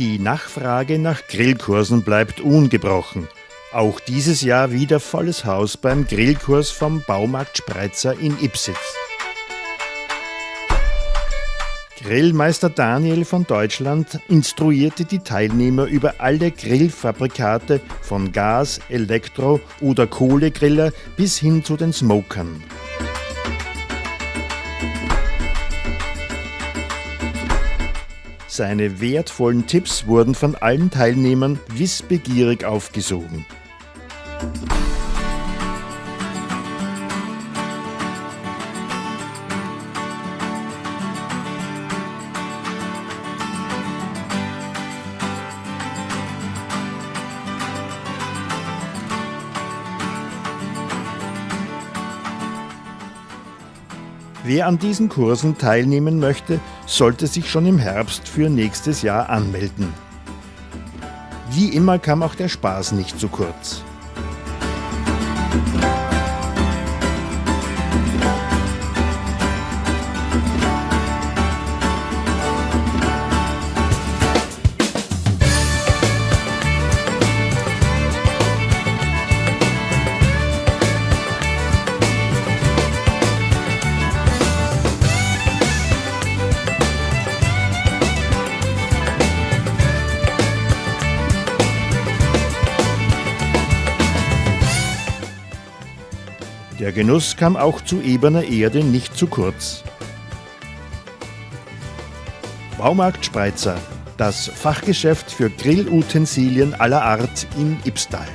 Die Nachfrage nach Grillkursen bleibt ungebrochen. Auch dieses Jahr wieder volles Haus beim Grillkurs vom Baumarkt Spreizer in Ipsitz. Grillmeister Daniel von Deutschland instruierte die Teilnehmer über alle Grillfabrikate von Gas-, Elektro- oder Kohlegriller bis hin zu den Smokern. Seine wertvollen Tipps wurden von allen Teilnehmern wissbegierig aufgesogen. Wer an diesen Kursen teilnehmen möchte, sollte sich schon im Herbst für nächstes Jahr anmelden. Wie immer kam auch der Spaß nicht zu kurz. Der Genuss kam auch zu ebener Erde nicht zu kurz. Baumarkt Spreizer, das Fachgeschäft für Grillutensilien aller Art in Ibstal.